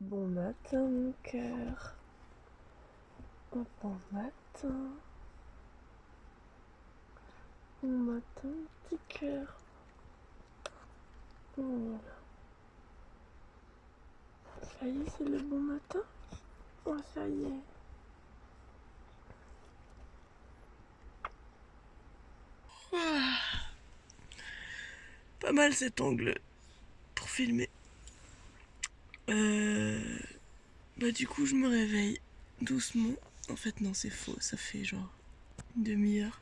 Bon matin, mon cœur. Bon matin. Bon matin, petit cœur. Voilà. Ça y est, c'est le bon matin. Oh, ça y est. Ah. Pas mal cet angle pour filmer. Euh, bah du coup je me réveille doucement. En fait non c'est faux, ça fait genre une demi-heure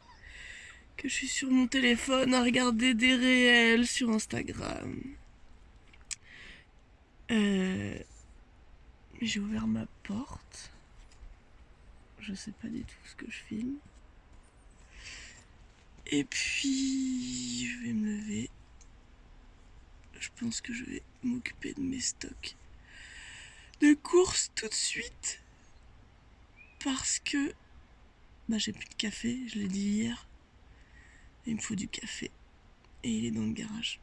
que je suis sur mon téléphone à regarder des réels sur Instagram. Euh, j'ai ouvert ma porte. Je sais pas du tout ce que je filme. Et puis je vais me lever. Je pense que je vais m'occuper de mes stocks de course tout de suite parce que bah, j'ai plus de café, je l'ai dit hier. il me faut du café. Et il est dans le garage.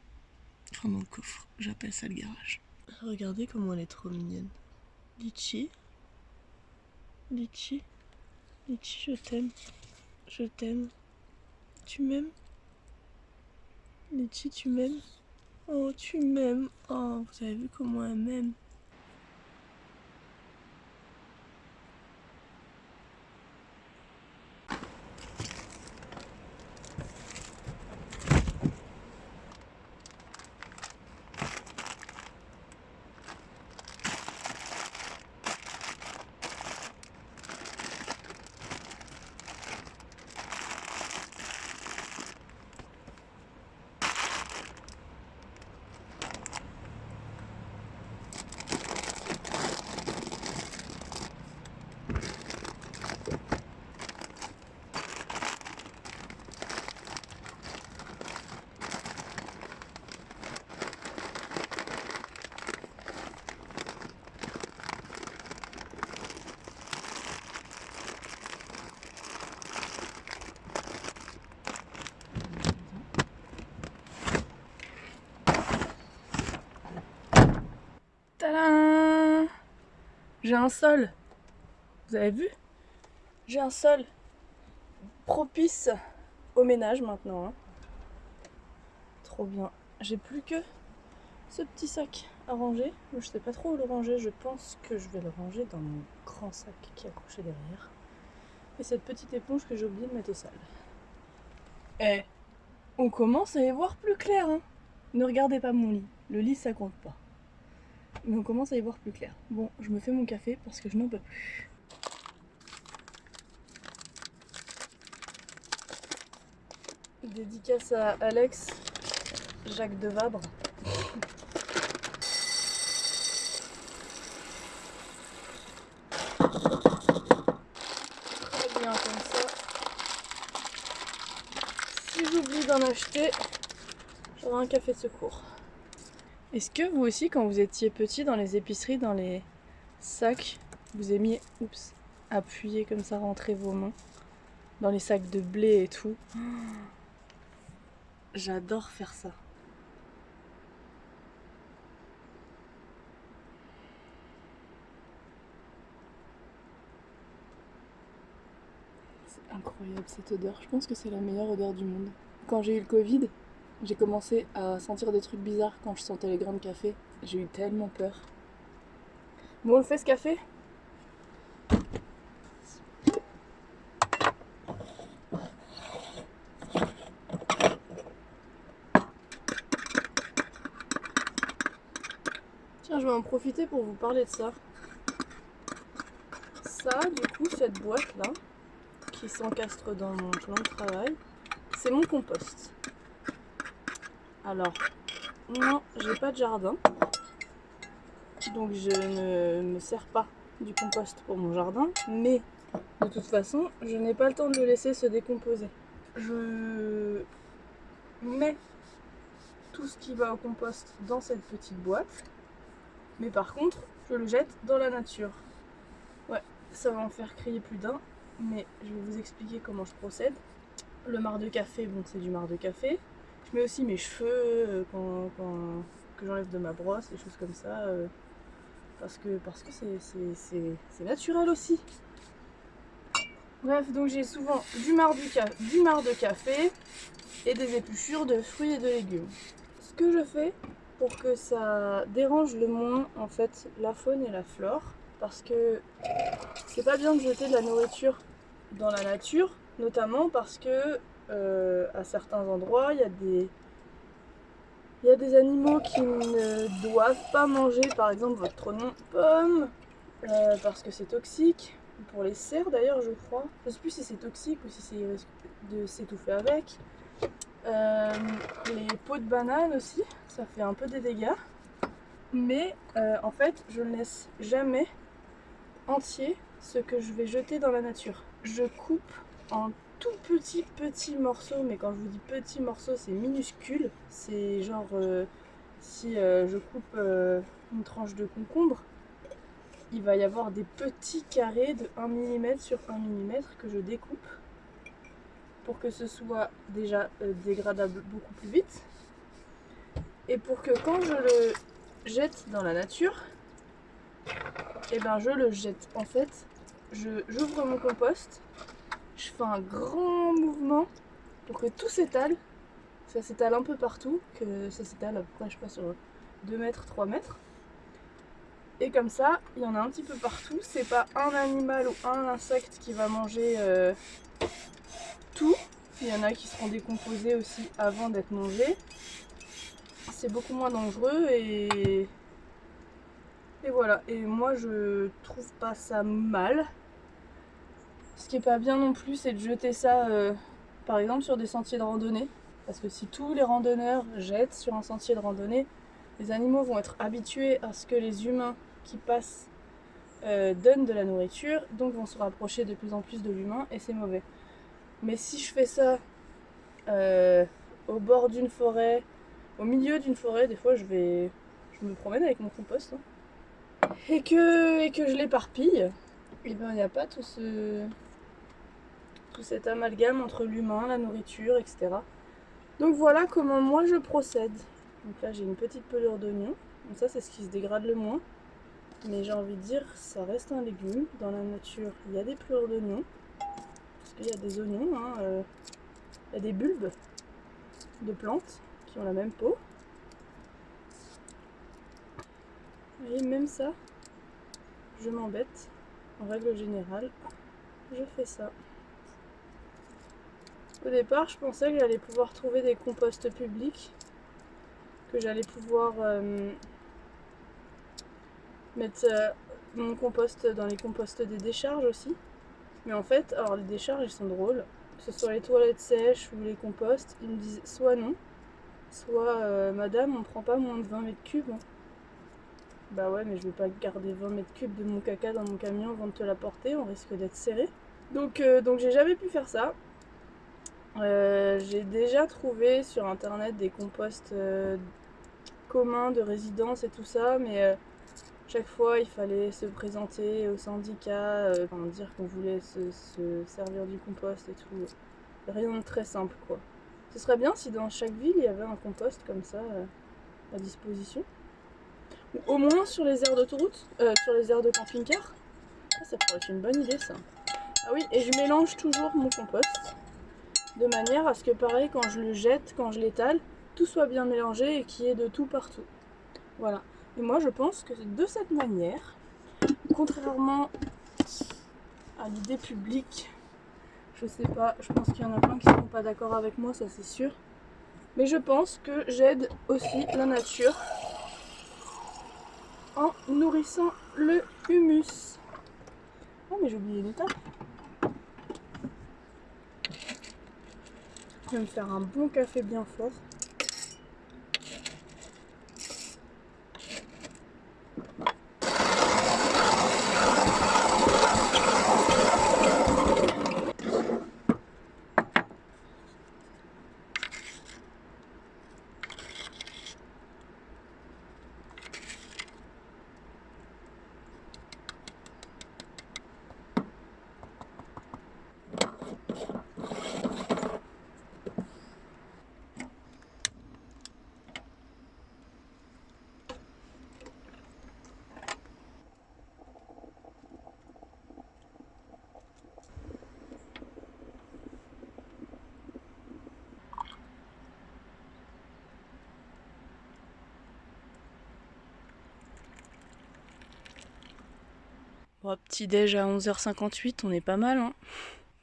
Enfin dans le coffre. J'appelle ça le garage. Regardez comment elle est trop mignonne. Litchi. Litchi. Litchi, je t'aime. Je t'aime. Tu m'aimes? Litchi, tu m'aimes? Oh, tu m'aimes. Oh, vous avez vu comment elle m'aime? J'ai un sol. Vous avez vu? J'ai un sol propice au ménage maintenant. Hein. Trop bien. J'ai plus que ce petit sac à ranger. Je sais pas trop où le ranger. Je pense que je vais le ranger dans mon grand sac qui est accroché derrière. Et cette petite éponge que j'ai oublié de mettre au sale. Eh, on commence à y voir plus clair. Hein. ne regardez pas mon lit. Le lit, ça compte pas mais on commence à y voir plus clair. Bon, je me fais mon café parce que je n'en peux plus. Dédicace à Alex, Jacques de Vabre. Très bien comme ça. Si j'oublie d'en acheter, j'aurai un café de secours. Est-ce que vous aussi, quand vous étiez petit dans les épiceries, dans les sacs, vous aimiez, oups, appuyer comme ça, rentrer vos mains dans les sacs de blé et tout? J'adore faire ça. C'est incroyable cette odeur. Je pense que c'est la meilleure odeur du monde. Quand j'ai eu le Covid, j'ai commencé à sentir des trucs bizarres quand je sentais les grains de café. J'ai eu tellement peur. Bon, on le fait ce café? Tiens, je vais en profiter pour vous parler de ça. Ça, du coup, cette boîte-là, qui s'encastre dans mon plan de travail, c'est mon compost. Alors, non, j'ai pas de jardin. Donc je ne me sers pas du compost pour mon jardin. Mais de toute façon, je n'ai pas le temps de le laisser se décomposer. Je mets tout ce qui va au compost dans cette petite boîte. Mais par contre, je le jette dans la nature. Ouais, ça va en faire crier plus d'un. Mais je vais vous expliquer comment je procède. Le marc de café, bon c'est du marc de café. Je mets aussi mes cheveux euh, quand, que j'enlève de ma brosse, des choses comme ça. Euh, parce que parce que c'est naturel aussi. Bref, donc j'ai souvent du marc, du de café et des épluchures de fruits et de légumes. Ce que je fais pour que ça dérange le moins en fait la faune et la flore, parce que c'est pas bien de jeter de la nourriture dans la nature, notamment parce que euh, à certains endroits il y a des il y a des animaux qui ne doivent pas manger par exemple votre tronc pomme euh, parce que c'est toxique. Pour les cerfs d'ailleurs je crois. Je sais plus si c'est toxique ou si c'est de s'étouffer avec. Euh, les pots de banane aussi ça fait un peu des dégâts. Mais en fait je ne laisse jamais entier ce que je vais jeter dans la nature. Je coupe en tout petits petits morceaux, mais quand je vous dis petits morceaux, c'est minuscule. C'est genre euh, si euh, je coupe euh, une tranche de concombre, il va y avoir des petits carrés de 1 mm sur 1 mm que je découpe pour que ce soit déjà dégradable beaucoup plus vite. Et pour que quand je le jette dans la nature, et eh ben je le jette. En fait, j'ouvre mon compost un grand mouvement pour que tout s'étale. Ça s'étale un peu partout, que ça s'étale à peu près, je sais pas, sur 2 mètres, 3 mètres. Et comme ça, il y en a un petit peu partout. C'est pas un animal ou un insecte qui va manger euh, tout. Il y en a qui seront décomposés aussi avant d'être mangés. C'est beaucoup moins dangereux et... Et voilà. Et moi, je trouve pas ça mal. Ce qui est pas bien non plus, c'est de jeter ça, euh, par exemple, sur des sentiers de randonnée. Parce que si tous les randonneurs jettent sur un sentier de randonnée, les animaux vont être habitués à ce que les humains qui passent euh, donnent de la nourriture, donc vont se rapprocher de plus en plus de l'humain, et c'est mauvais. Mais si je fais ça euh, au bord d'une forêt, au milieu d'une forêt, des fois je vais, je me promène avec mon compost, hein, et que, et que je l'éparpille, et eh ben il n'y a pas tout ce, cet amalgame entre l'humain, la nourriture, etc. Donc voilà comment moi je procède. Donc là j'ai une petite pelure d'oignon. Donc ça c'est ce qui se dégrade le moins. Mais j'ai envie de dire, ça reste un légume. Dans la nature, il y a des pelures d'oignon. Parce qu'il y a des oignons, hein, euh, il y a des bulbes de plantes qui ont la même peau. Et même ça, je m'embête. En règle générale, je fais ça. Au départ, je pensais que j'allais pouvoir trouver des composts publics, que j'allais pouvoir euh, mettre euh, mon compost dans les composts des décharges aussi. Mais en fait, alors les décharges, ils sont drôles. Que ce soit les toilettes sèches ou les composts, ils me disent soit non, soit euh, madame, on prend pas moins de 20 mètres cubes. Hein. Bah ouais, mais je vais pas garder 20 mètres cubes de mon caca dans mon camion avant de te l'apporter, on risque d'être serré. Donc, donc j'ai jamais pu faire ça. Euh, j'ai déjà trouvé sur internet des composts euh, communs de résidence et tout ça, mais euh, chaque fois il fallait se présenter au syndicat, dire qu'on voulait se, servir du compost et tout. Rien de très simple quoi. Ce serait bien si dans chaque ville il y avait un compost comme ça à disposition. Ou au moins sur les aires d'autoroute, sur les aires de camping-car. Ça pourrait être une bonne idée ça. Ah oui, et je mélange toujours mon compost de manière à ce que pareil quand je le jette, quand je l'étale, tout soit bien mélangé et qu'il y ait de tout partout. Voilà. Et moi je pense que de cette manière, contrairement à l'idée publique, je sais pas, je pense qu'il y en a plein qui ne sont pas d'accord avec moi, ça c'est sûr. Mais je pense que j'aide aussi la nature en nourrissant le humus. Oh mais j'ai oublié une Je vais me faire un bon café bien fort. Petit déj à 11h58, on est pas mal. Hein.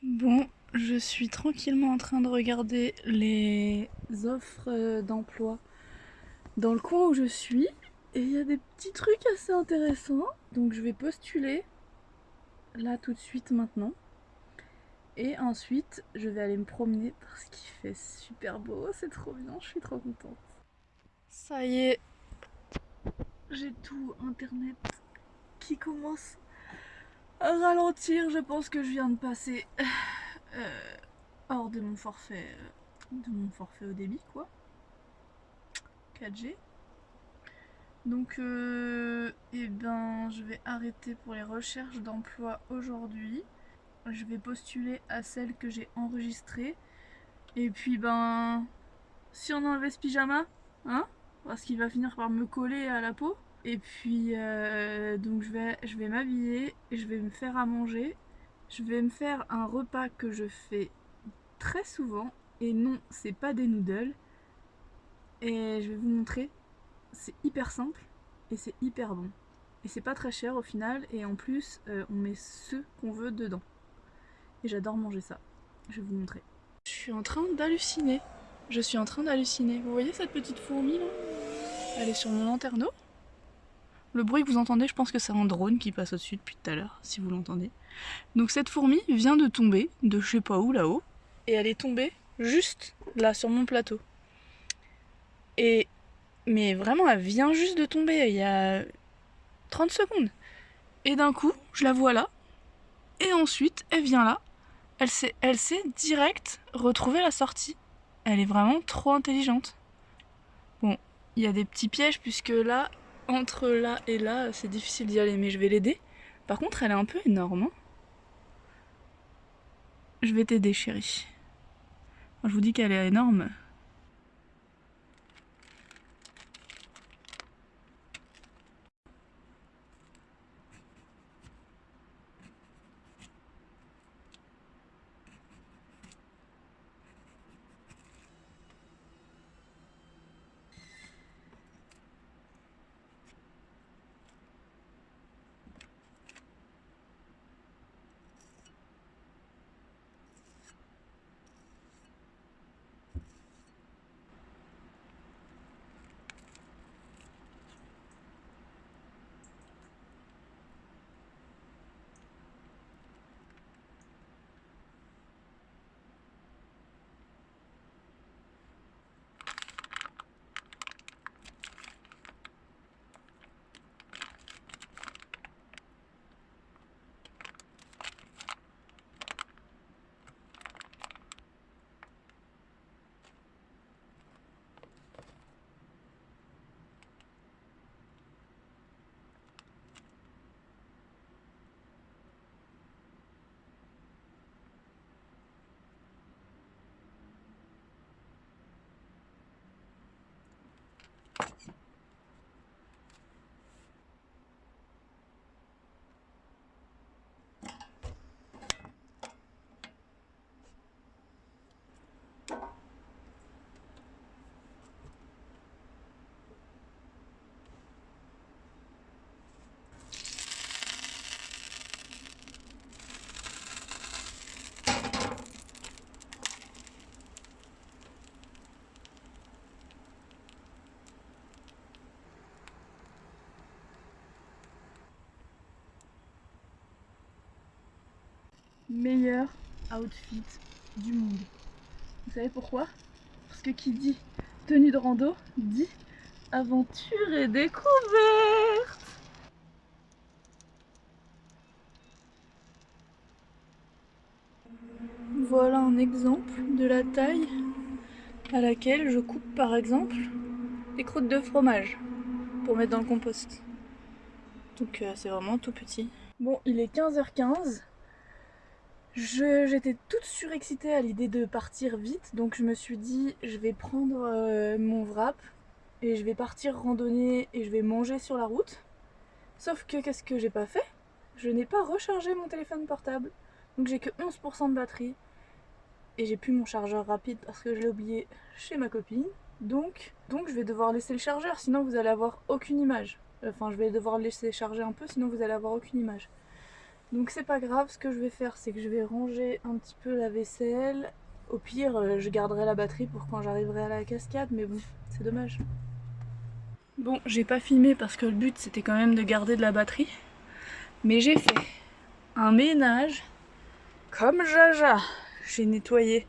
Bon, je suis tranquillement en train de regarder les offres euh, d'emploi dans le coin où je suis. Et il y a des petits trucs assez intéressants. Donc je vais postuler là tout de suite maintenant. Et ensuite, je vais aller me promener parce qu'il fait super beau, c'est trop bien, je suis trop contente. Ça y est, j'ai tout internet qui commence ralentir. Je pense que je viens de passer euh, hors de mon forfait, euh, de mon forfait au débit, quoi. 4G. Donc, euh, eh ben, je vais arrêter pour les recherches d'emploi aujourd'hui. Je vais postuler à celle que j'ai enregistrée. Et puis, ben, si on enlevait ce pyjama, hein, parce qu'il va finir par me coller à la peau. Et puis, euh, donc je vais, je vais m'habiller, je vais me faire à manger. Je vais me faire un repas que je fais très souvent. Et non, c'est pas des noodles. Et je vais vous montrer c'est hyper simple et c'est hyper bon. Et c'est pas très cher au final et en plus euh, on met ce qu'on veut dedans. Et j'adore manger ça. Je vais vous montrer. Je suis en train d'halluciner. Je suis en train d'halluciner. Vous voyez cette petite fourmi là? Elle est sur mon lanterneau. Le bruit que vous entendez, je pense que c'est un drone qui passe au-dessus depuis tout à l'heure, si vous l'entendez. Donc cette fourmi vient de tomber de je sais pas où là-haut. Et elle est tombée juste là sur mon plateau. Et mais vraiment, elle vient juste de tomber il y a 30 secondes. Et d'un coup, je la vois là. Et ensuite, elle vient là. Elle sait, elle sait direct retrouver la sortie. Elle est vraiment trop intelligente. Bon, il y a des petits pièges puisque là, entre là et là, c'est difficile d'y aller, mais je vais l'aider. Par contre, elle est un peu énorme. Hein. je vais t'aider, chérie. je vous dis qu'elle est énorme. Meilleur outfit du monde. Vous savez pourquoi? Parce que qui dit tenue de rando dit aventure et découverte Voilà un exemple de la taille à laquelle je coupe par exemple des croûtes de fromage pour mettre dans le compost. Donc euh, c'est vraiment tout petit. Bon, il est 15h15. J'étais toute surexcitée à l'idée de partir vite, donc je me suis dit je vais prendre euh, mon wrap et je vais partir randonner et je vais manger sur la route. Sauf que qu'est-ce que j'ai pas fait? Je n'ai pas rechargé mon téléphone portable, donc j'ai que 11% de batterie et j'ai plus mon chargeur rapide parce que je l'ai oublié chez ma copine. Donc, donc je vais devoir laisser le chargeur, sinon vous allez avoir aucune image. Enfin, je vais devoir laisser charger un peu, sinon vous allez avoir aucune image. Donc c'est pas grave, ce que je vais faire c'est que je vais ranger un petit peu la vaisselle. Au pire, euh, je garderai la batterie pour quand j'arriverai à la cascade, mais bon, c'est dommage. Bon, j'ai pas filmé parce que le but c'était quand même de garder de la batterie. Mais j'ai fait un ménage comme Jaja. J'ai nettoyé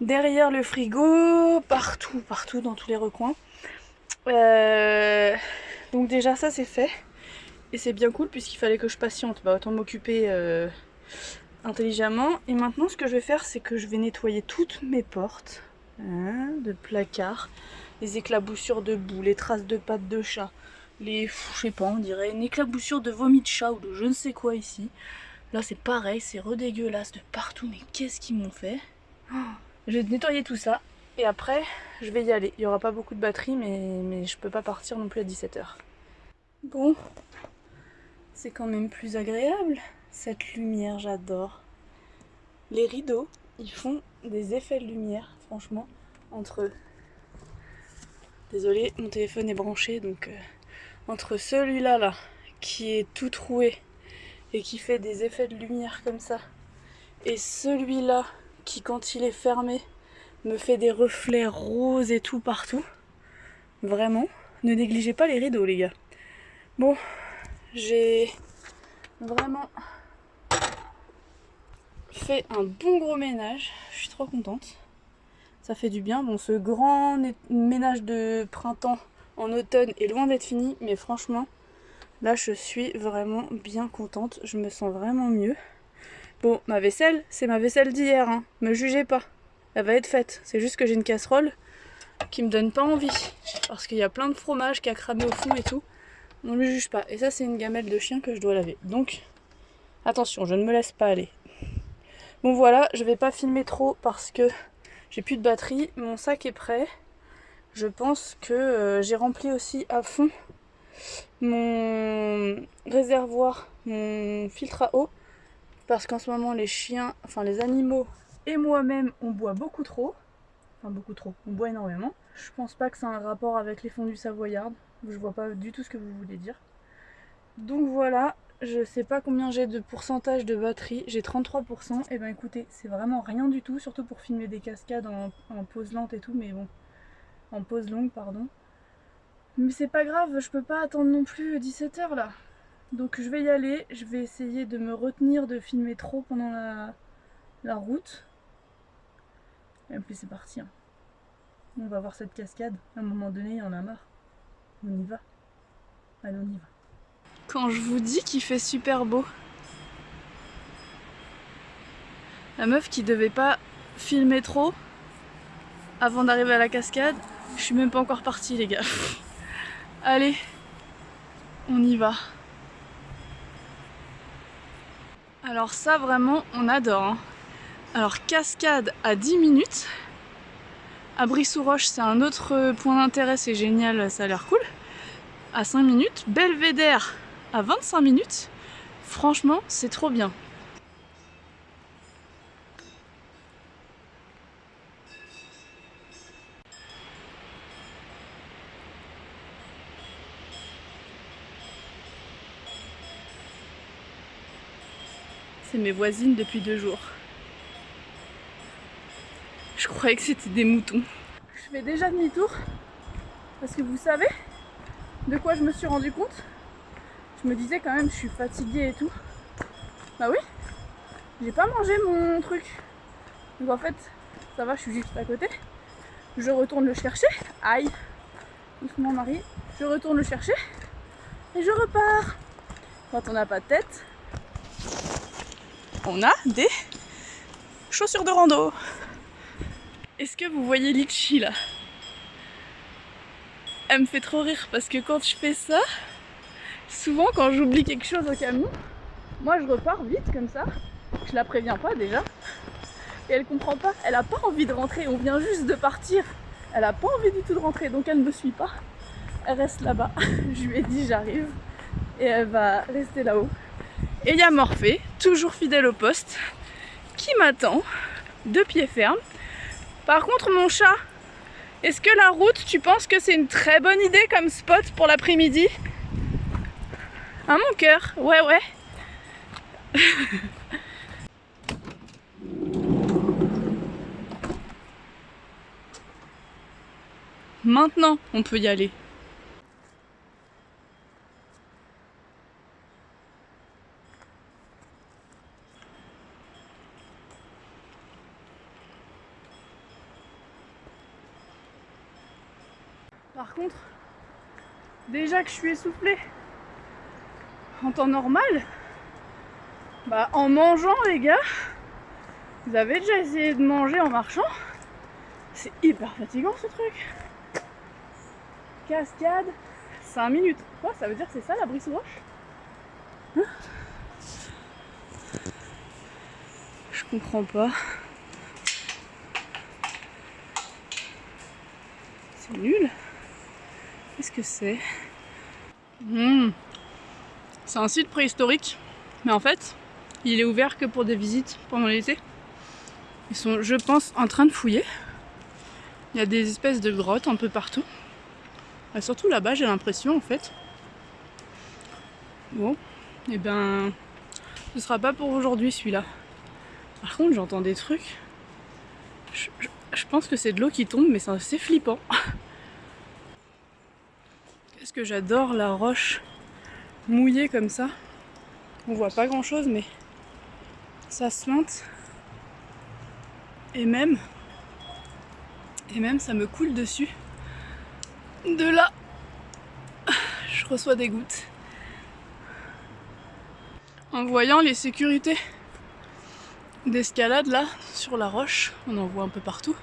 derrière le frigo, partout, partout dans tous les recoins. Euh, donc déjà ça c'est fait. Et c'est bien cool puisqu'il fallait que je patiente. Bah autant m'occuper euh, intelligemment. Et maintenant ce que je vais faire c'est que je vais nettoyer toutes mes portes hein, de placards. Les éclaboussures de boue, les traces de pattes de chat. Les, je sais pas, on dirait une éclaboussure de vomi de chat ou de je ne sais quoi ici. Là c'est pareil, c'est redégueulasse de partout. Mais qu'est-ce qu'ils m'ont fait? Oh, Je vais nettoyer tout ça. Et après, je vais y aller. Il n'y aura pas beaucoup de batterie, mais, mais je peux pas partir non plus à 17h. Bon, c'est quand même plus agréable, cette lumière, j'adore. Les rideaux, ils font des effets de lumière, franchement, entre eux. Désolée, mon téléphone est branché, donc euh, entre celui-là, là, qui est tout troué et qui fait des effets de lumière comme ça, et celui-là, qui quand il est fermé, me fait des reflets roses et tout partout. Vraiment, ne négligez pas les rideaux, les gars. Bon, j'ai vraiment fait un bon gros ménage. Je suis trop contente. Ça fait du bien. Bon, ce grand ménage de printemps en automne est loin d'être fini, mais franchement, là, je suis vraiment bien contente. Je me sens vraiment mieux. Bon, ma vaisselle, c'est ma vaisselle d'hier, hein. Me jugez pas. Elle va être faite. C'est juste que j'ai une casserole qui me donne pas envie. Parce qu'il y a plein de fromage qui a cramé au fond et tout. Ne me juge pas. Et ça, c'est une gamelle de chien que je dois laver. Donc, attention, je ne me laisse pas aller. Bon voilà, je vais pas filmer trop parce que j'ai plus de batterie. Mon sac est prêt. Je pense que euh, j'ai rempli aussi à fond mon réservoir, mon filtre à eau. Parce qu'en ce moment, les chiens, enfin les animaux et moi-même, on boit beaucoup trop. Enfin beaucoup trop, on boit énormément. Je pense pas que ça a un rapport avec les fondus savoyardes. Je vois pas du tout ce que vous voulez dire. Donc voilà, je sais pas combien j'ai de pourcentage de batterie, j'ai 33%, et ben écoutez, c'est vraiment rien du tout, surtout pour filmer des cascades en, pause lente et tout, mais bon, en pause longue, pardon. Mais c'est pas grave, je peux pas attendre non plus 17h là. Donc je vais y aller, je vais essayer de me retenir de filmer trop pendant la, la route. Et puis c'est parti. Hein. On va voir cette cascade, à un moment donné il y en a marre. On y va. Allez, on y va. Quand je vous dis qu'il fait super beau. La meuf qui devait pas filmer trop avant d'arriver à la cascade, je suis même pas encore partie les gars. Allez, on y va. Alors ça vraiment on adore. Hein. Alors cascade à 10 minutes. À Brissou-Roche c'est un autre point d'intérêt, c'est génial, ça a l'air cool à 5 minutes, Belvédère à 25 minutes. Franchement, c'est trop bien. C'est mes voisines depuis deux jours. Je croyais que c'était des moutons. Je fais déjà demi-tour parce que vous savez, de quoi je me suis rendu compte Je me disais quand même, je suis fatiguée et tout. Bah oui, j'ai pas mangé mon truc. Donc en fait, ça va, je suis juste à côté. Je retourne le chercher. Aïe Doucement Marie. Je retourne le chercher. Et je repars. Quand on n'a pas de tête, on a des chaussures de rando. Est-ce que vous voyez Litchi là? Elle me fait trop rire parce que quand je fais ça, souvent quand j'oublie quelque chose au camion, moi je repars vite comme ça, je la préviens pas déjà, et elle comprend pas, elle a pas envie de rentrer, on vient juste de partir, elle a pas envie du tout de rentrer, donc elle ne me suit pas, elle reste là-bas, je lui ai dit j'arrive, et elle va rester là-haut. Et il y a Morphée, toujours fidèle au poste, qui m'attend, de pied ferme. Par contre mon chat, est-ce que la route, tu penses que c'est une très bonne idée comme spot pour l'après-midi? Hein mon cœur Ouais ouais. Maintenant, on peut y aller. Par contre, déjà que je suis essoufflée en temps normal, bah en mangeant les gars, vous avez déjà essayé de manger en marchant C'est hyper fatigant ce truc. Cascade, 5 minutes. Quoi Ça veut dire que c'est ça la brise roche hein? Je comprends pas. C'est nul. Qu'est-ce c'est hmm. C'est un site préhistorique, mais en fait, il est ouvert que pour des visites pendant l'été. Ils sont, je pense, en train de fouiller. Il y a des espèces de grottes un peu partout. Et surtout là-bas, j'ai l'impression, en fait. Bon, et eh ben, ce sera pas pour aujourd'hui celui-là. Par contre, j'entends des trucs. Je, pense que c'est de l'eau qui tombe, mais c'est assez flippant. que j'adore la roche mouillée comme ça. On voit pas grand chose mais ça se lente. Et même, et même ça me coule dessus. De là, je reçois des gouttes. En voyant les sécurités d'escalade là sur la roche, on en voit un peu partout.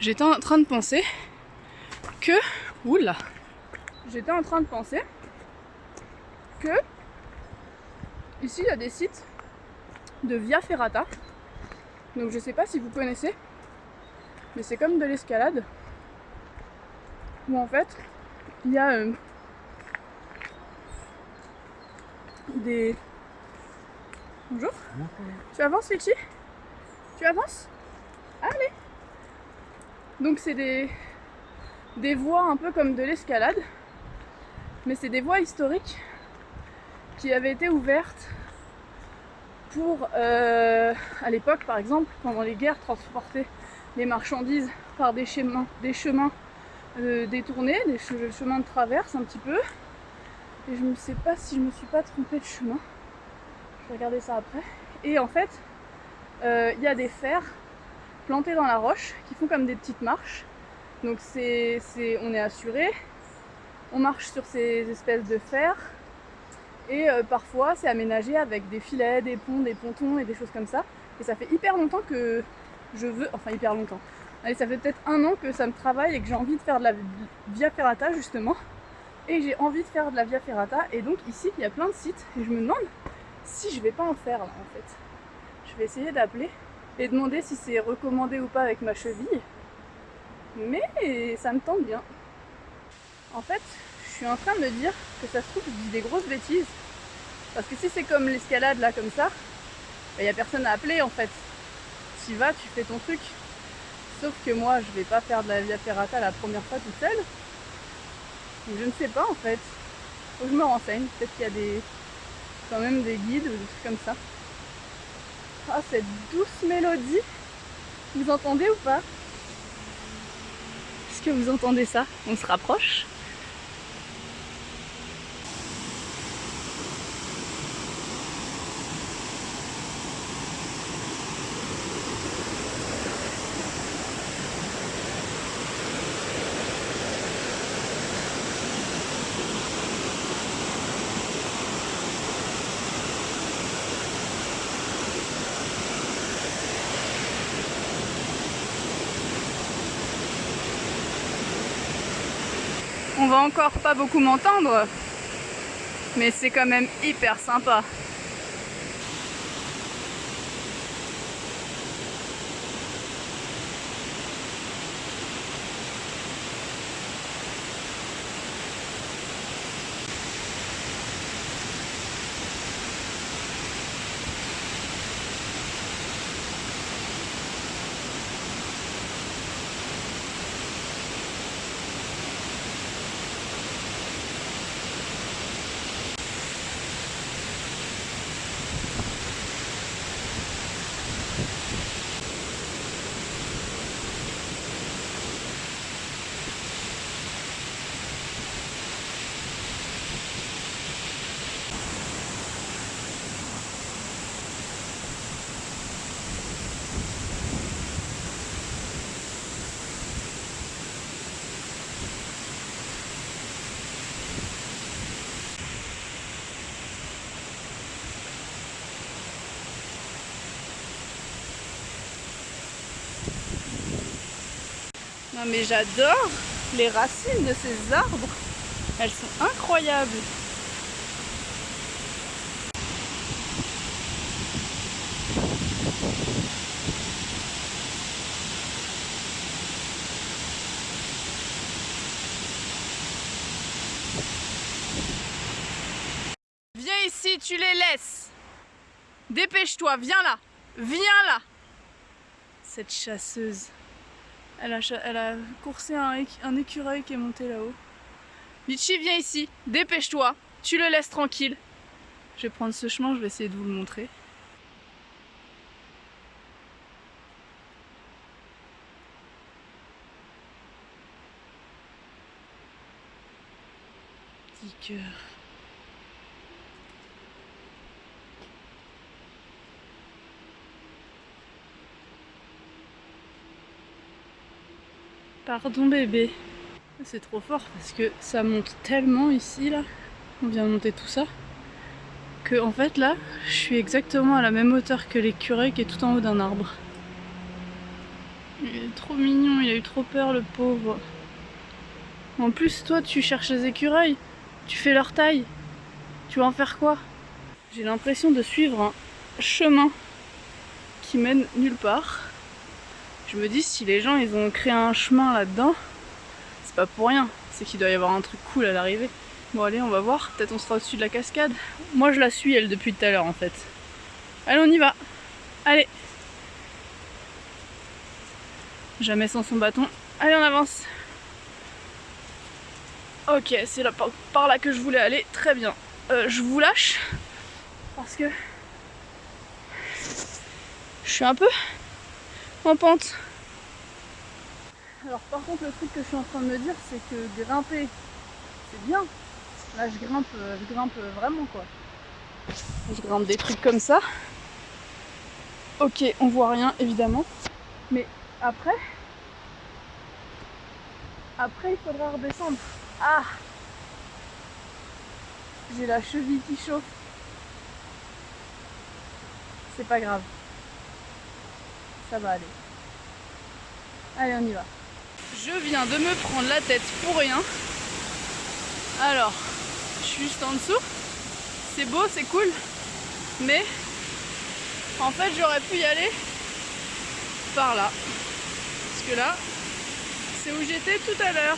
J'étais en train de penser que, oula, j'étais en train de penser que ici il y a des sites de Via Ferrata. Donc je sais pas si vous connaissez, mais c'est comme de l'escalade où en fait il y a euh, des. Bonjour. Tu avances Litchi Tu avances? Allez Donc c'est des des voies un peu comme de l'escalade mais c'est des voies historiques qui avaient été ouvertes pour, euh, à l'époque par exemple, pendant les guerres, transporter les marchandises par des chemins, des chemins euh, détournés, des chemins de traverse un petit peu. Et je ne sais pas si je me suis pas trompée de chemin. Je vais regarder ça après. Et en fait, euh, il y a des fers plantés dans la roche qui font comme des petites marches. Donc c'est, on est assuré, on marche sur ces espèces de fer et euh, parfois c'est aménagé avec des filets, des ponts, des pontons et des choses comme ça. Et ça fait hyper longtemps que je veux, enfin hyper longtemps, allez ça fait peut-être un an que ça me travaille et que j'ai envie de faire de la via ferrata justement. Et j'ai envie de faire de la via ferrata et donc ici il y a plein de sites et je me demande si je vais pas en faire là en fait. Je vais essayer d'appeler et demander si c'est recommandé ou pas avec ma cheville. Mais ça me tente bien. En fait, je suis en train de me dire que ça se trouve, je dis des grosses bêtises. Parce que si c'est comme l'escalade là, comme ça, il bah, n'y a personne à appeler en fait. Tu vas, tu fais ton truc. Sauf que moi, je vais pas faire de la via ferrata la première fois toute seule. Donc je ne sais pas en fait. Faut que je me renseigne. Peut-être qu'il y a des quand même des guides ou des trucs comme ça. Ah, cette douce mélodie. Vous entendez ou pas? Est-ce que vous entendez ça? On se rapproche? Va encore pas beaucoup m'entendre, mais c'est quand même hyper sympa. Mais j'adore les racines de ces arbres. Elles sont incroyables. Viens ici, tu les laisses. Dépêche-toi, viens là. Viens là. Cette chasseuse. Elle a, elle a coursé un, un écureuil qui est monté là-haut. Litchi, viens ici. Dépêche-toi. Tu le laisses tranquille. Je vais prendre ce chemin, je vais essayer de vous le montrer. Petit cœur. Pardon bébé. C'est trop fort parce que ça monte tellement ici là. On vient monter tout ça. Que en fait là, je suis exactement à la même hauteur que l'écureuil qui est tout en haut d'un arbre. Il est trop mignon, il a eu trop peur le pauvre. En plus toi tu cherches les écureuils, tu fais leur taille. Tu vas en faire quoi? J'ai l'impression de suivre un chemin qui mène nulle part. Je me dis si les gens ils ont créé un chemin là-dedans, c'est pas pour rien, c'est qu'il doit y avoir un truc cool à l'arrivée. Bon allez on va voir, peut-être on sera au-dessus de la cascade. Moi je la suis elle depuis tout à l'heure en fait. Allez on y va Allez Jamais sans son bâton. Allez on avance Ok c'est par, là que je voulais aller, très bien. Euh, je vous lâche parce que je suis un peu en pente. Alors par contre le truc que je suis en train de me dire c'est que grimper c'est bien. Là je grimpe, euh, je grimpe vraiment quoi. Je grimpe des trucs comme ça. Ok on voit rien évidemment. Mais après, après il faudra redescendre. Ah J'ai la cheville qui chauffe. C'est pas grave. Ça va aller. Allez, on y va. Je viens de me prendre la tête pour rien. Alors, je suis juste en dessous. C'est beau, c'est cool. Mais, en fait, j'aurais pu y aller par là. Parce que là, c'est où j'étais tout à l'heure.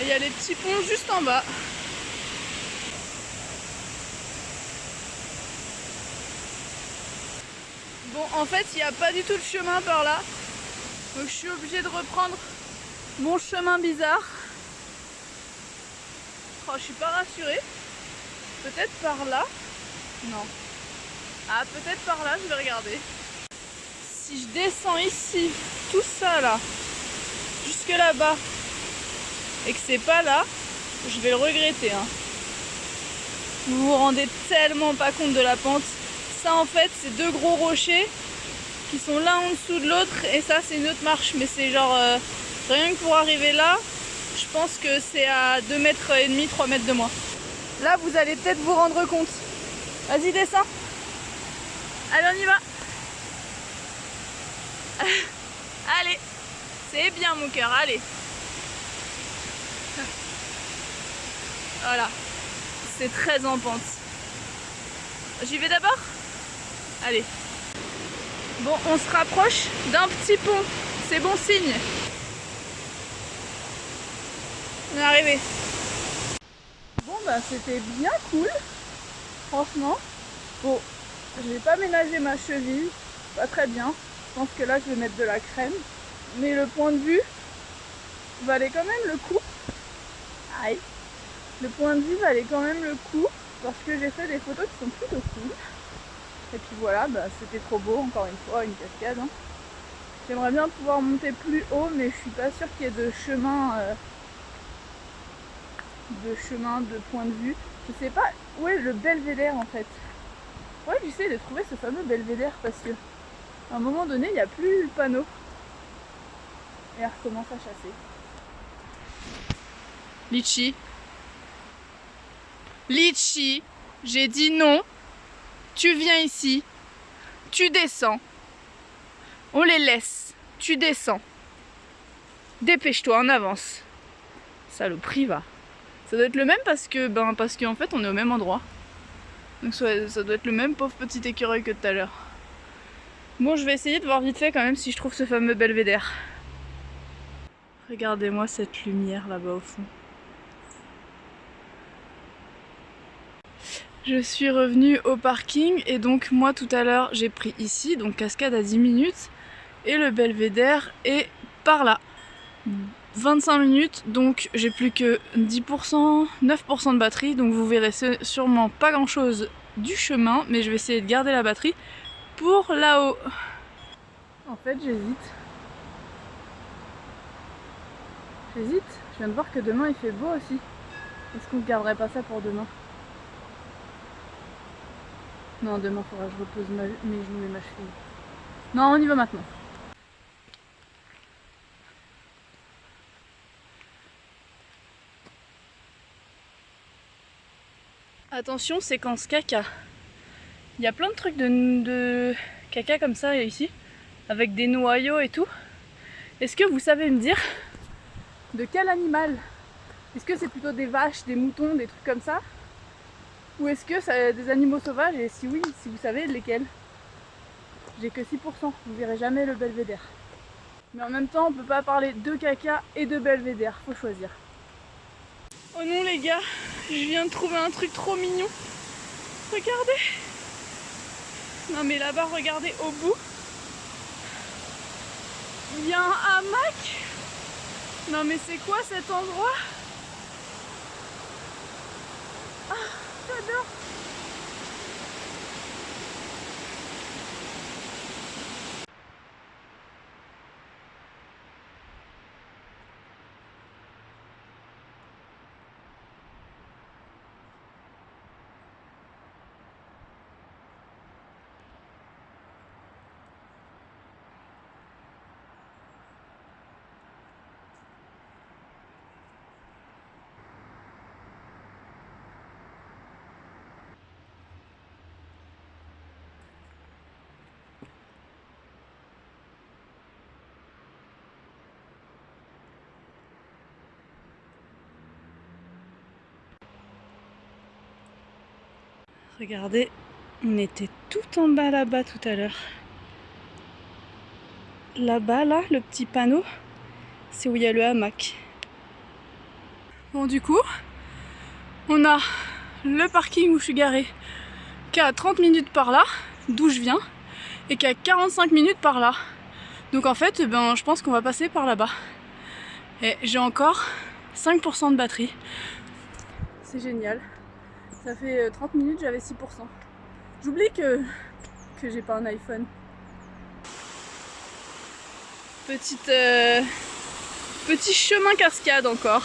Et il y a les petits ponts juste en bas. Bon, en fait, il n'y a pas du tout de chemin par là. Donc je suis obligée de reprendre mon chemin bizarre. Oh, je suis pas rassurée. Peut-être par là Non. Ah, peut-être par là, je vais regarder. Si je descends ici, tout ça là, jusque là-bas, et que c'est pas là, je vais le regretter. Hein. Vous vous rendez tellement pas compte de la pente ça en fait c'est deux gros rochers qui sont l'un en dessous de l'autre et ça c'est une autre marche. Mais c'est genre euh, rien que pour arriver là je pense que c'est à 2 mètres et demi 3 mètres de moi. Là vous allez peut-être vous rendre compte. Vas-y descends. Allez on y va. Allez. C'est bien mon cœur allez. Voilà. C'est très en pente. J'y vais d'abord? Allez. Bon, on se rapproche d'un petit pont. C'est bon signe. On est arrivé. Bon, bah c'était bien cool. Franchement. Bon, je vais pas ménager ma cheville. Pas très bien. Je pense que là, je vais mettre de la crème. Mais le point de vue valait quand même le coup. Aïe. Le point de vue valait quand même le coup. Parce que j'ai fait des photos qui sont plutôt cool. Et puis voilà, bah, c'était trop beau, encore une fois, une cascade. Hein. J'aimerais bien pouvoir monter plus haut, mais je suis pas sûre qu'il y ait de chemin, euh, de chemin, de point de vue. Je sais pas où est le belvédère en fait. Ouais, j'essaie de trouver ce fameux belvédère parce que à un moment donné, il n'y a plus le panneau. Et elle recommence à chasser. Litchi. Litchi, j'ai dit non. Tu viens ici, tu descends, on les laisse, tu descends. Dépêche-toi, en avance. Saloperie, va. Ça doit être le même parce que, ben, parce qu'en fait, on est au même endroit. Donc ça doit être le même pauvre petit écureuil que tout à l'heure. Bon, je vais essayer de voir vite fait quand même si je trouve ce fameux belvédère. Regardez-moi cette lumière là-bas au fond. Je suis revenue au parking et donc moi tout à l'heure j'ai pris ici, donc cascade à 10 minutes et le belvédère est par là. 25 minutes donc j'ai plus que 10%, 9% de batterie donc vous verrez sûrement pas grand chose du chemin mais je vais essayer de garder la batterie pour là-haut. En fait j'hésite. J'hésite, je viens de voir que demain il fait beau aussi. Est-ce qu'on ne garderait pas ça pour demain? Non demain il faudra que je repose mes genoux et ma cheville. Non on y va maintenant. Attention, séquence caca. Il y a plein de trucs de, caca comme ça ici, avec des noyaux et tout. Est-ce que vous savez me dire de quel animal? Est-ce que c'est plutôt des vaches, des moutons, des trucs comme ça? Ou est-ce que c'est des animaux sauvages Et si oui, si vous savez lesquels? J'ai que 6%, vous verrez jamais le belvédère. Mais en même temps, on peut pas parler de caca et de belvédère, faut choisir. Oh non les gars, je viens de trouver un truc trop mignon. Regardez. Non mais là-bas, regardez au bout. Il y a un hamac. Non mais c'est quoi cet endroit? Ah, j'adore. Regardez, on était tout en bas là-bas tout à l'heure. Là-bas, là, le petit panneau, c'est où il y a le hamac. Bon, du coup, on a le parking où je suis garée qui a 30 minutes par là, d'où je viens, et qui a 45 minutes par là. Donc en fait, ben, je pense qu'on va passer par là-bas. Et j'ai encore 5% de batterie. C'est génial. Ça fait 30 euh, minutes, j'avais 6%. J'oublie que, que j'ai pas un iPhone. Petite, euh, petit chemin cascade encore.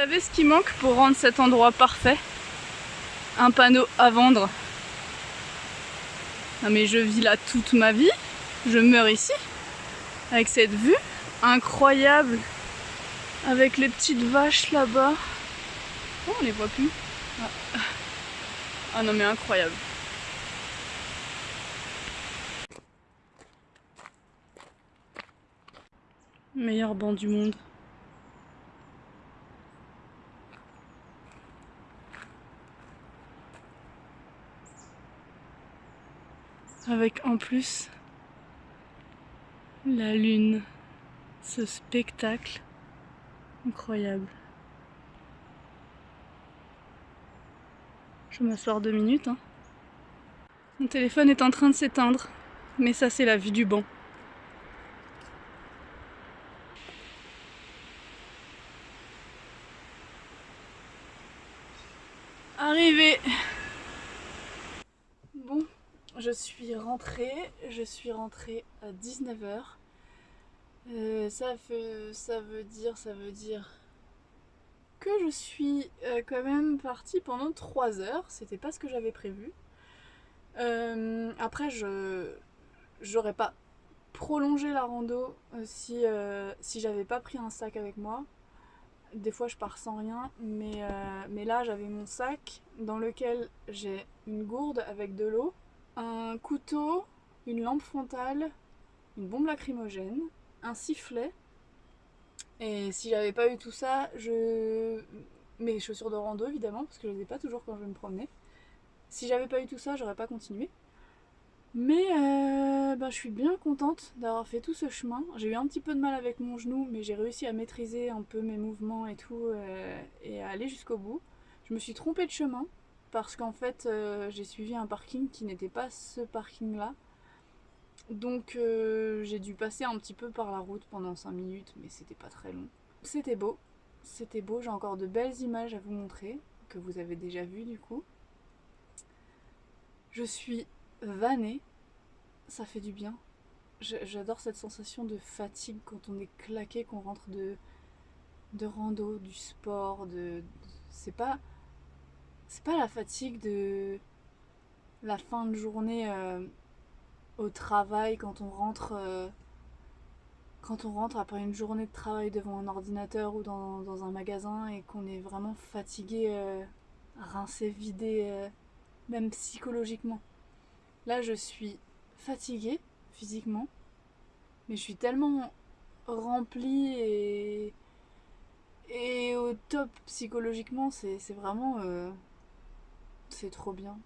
Savez ce qui manque pour rendre cet endroit parfait? Un panneau à vendre. Non mais je vis là toute ma vie, je meurs ici, avec cette vue incroyable, avec les petites vaches là-bas. Oh, on les voit plus. Ah. ah non mais incroyable. Meilleur banc du monde. Avec en plus la lune, ce spectacle incroyable. Je m'asseoir deux minutes. Hein. Mon téléphone est en train de s'éteindre, mais ça c'est la vue du banc. Arrivé je suis rentrée, je suis rentrée à 19h. Euh, ça, veut dire, ça veut dire que je suis euh, quand même partie pendant 3 heures, c'était pas ce que j'avais prévu. Euh, après, je j'aurais pas prolongé la rando si, j'avais pas pris un sac avec moi. Des fois, je pars sans rien, mais là, j'avais mon sac dans lequel j'ai une gourde avec de l'eau, un couteau, une lampe frontale, une bombe lacrymogène, un sifflet et si j'avais pas eu tout ça, je... Mes chaussures de rando évidemment, parce que je les ai pas toujours quand je me promener. Si j'avais pas eu tout ça, j'aurais pas continué. Mais euh, ben, je suis bien contente d'avoir fait tout ce chemin. J'ai eu un petit peu de mal avec mon genou, mais j'ai réussi à maîtriser un peu mes mouvements et tout, euh, et à aller jusqu'au bout. Je me suis trompée de chemin, parce qu'en fait euh, j'ai suivi un parking qui n'était pas ce parking là. Donc euh, j'ai dû passer un petit peu par la route pendant 5 minutes, mais c'était pas très long. C'était beau, c'était beau, j'ai encore de belles images à vous montrer, que vous avez déjà vues du coup. Je suis vannée, ça fait du bien. J'adore cette sensation de fatigue quand on est claqué, qu'on rentre de, de rando, du sport, de... c'est pas... C'est pas la fatigue de la fin de journée... Euh, au travail, quand on rentre euh, quand on rentre après une journée de travail devant un ordinateur ou dans, un magasin et qu'on est vraiment fatigué, euh, rincé, vidé, euh, même psychologiquement. Là, je suis fatiguée physiquement, mais je suis tellement remplie et, et au top psychologiquement, c'est vraiment... c'est trop bien.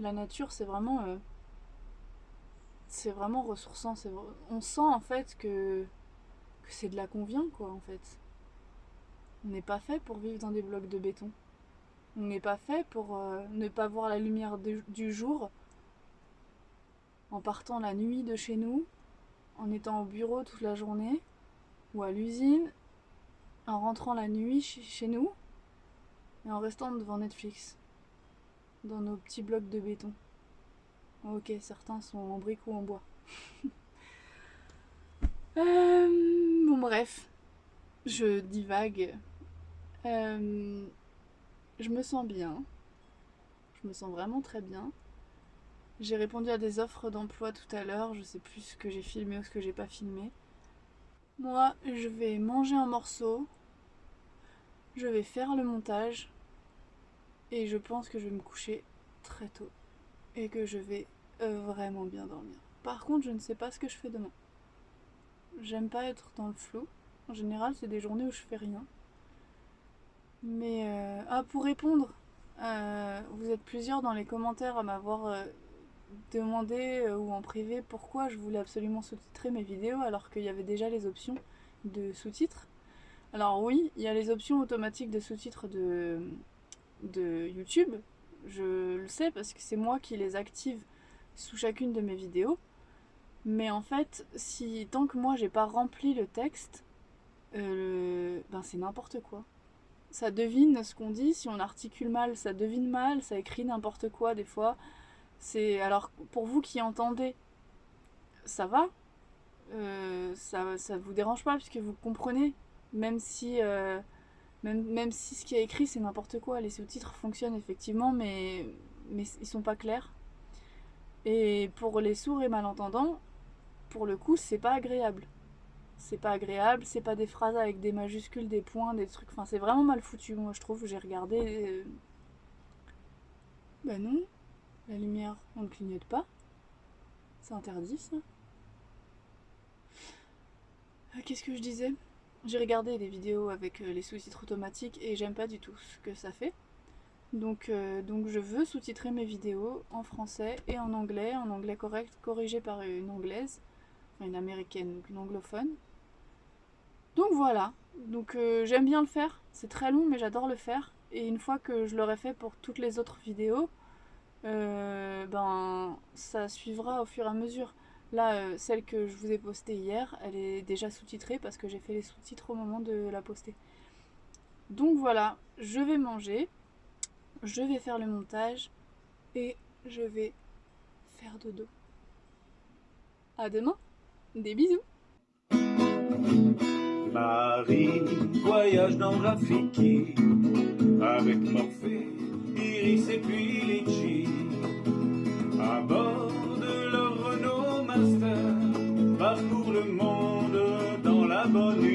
La nature, c'est vraiment c'est vraiment ressourçant. On sent en fait que, c'est de la convient quoi en fait. On n'est pas fait pour vivre dans des blocs de béton. On n'est pas fait pour euh, ne pas voir la lumière du jour en partant la nuit de chez nous, en étant au bureau toute la journée, ou à l'usine, en rentrant la nuit chez nous, et en restant devant Netflix, dans nos petits blocs de béton. Ok, certains sont en briques ou en bois. Euh, bon bref, je divague. Euh, je me sens bien. Je me sens vraiment très bien. J'ai répondu à des offres d'emploi tout à l'heure. Je sais plus ce que j'ai filmé ou ce que j'ai pas filmé. Moi, je vais manger un morceau. Je vais faire le montage. Et je pense que je vais me coucher très tôt et que je vais euh, vraiment bien dormir. Par contre, je ne sais pas ce que je fais demain. J'aime pas être dans le flou. En général, c'est des journées où je fais rien. Mais... Euh, ah, pour répondre, euh, vous êtes plusieurs dans les commentaires à m'avoir demandé ou en privé pourquoi je voulais absolument sous-titrer mes vidéos alors qu'il y avait déjà les options de sous-titres. Alors oui, il y a les options automatiques de sous-titres de, de YouTube, je le sais parce que c'est moi qui les active sous chacune de mes vidéos. Mais en fait, si tant que moi j'ai pas rempli le texte, euh, ben c'est n'importe quoi. Ça devine ce qu'on dit, si on articule mal, ça devine mal, ça écrit n'importe quoi des fois. C'est alors pour vous qui entendez, ça va, euh, ça, ça vous dérange pas puisque vous comprenez, même si euh, même, si ce qui est écrit c'est n'importe quoi, les sous-titres fonctionnent effectivement, mais, mais ils sont pas clairs. Et pour les sourds et malentendants, pour le coup, c'est pas agréable. C'est pas agréable, c'est pas des phrases avec des majuscules, des points, des trucs. Enfin, c'est vraiment mal foutu, moi je trouve. J'ai regardé. Euh, bah non, la lumière, on ne clignote pas. C'est interdit ça. Ah, qu'est-ce que je disais? J'ai regardé des vidéos avec euh, les sous-titres automatiques et j'aime pas du tout ce que ça fait. Donc, euh, donc je veux sous-titrer mes vidéos en français et en anglais, en anglais correct, corrigé par une anglaise, enfin une américaine, donc une anglophone. Donc voilà, donc euh, j'aime bien le faire, c'est très long mais j'adore le faire. Et une fois que je l'aurai fait pour toutes les autres vidéos, ben ça suivra au fur et à mesure. Là, euh, celle que je vous ai postée hier, elle est déjà sous-titrée parce que j'ai fait les sous-titres au moment de la poster. Donc voilà, je vais manger, je vais faire le montage et je vais faire dodo. À demain, des bisous Marie voyage dans Rafiki avec Morphée, Iris et puis. Leur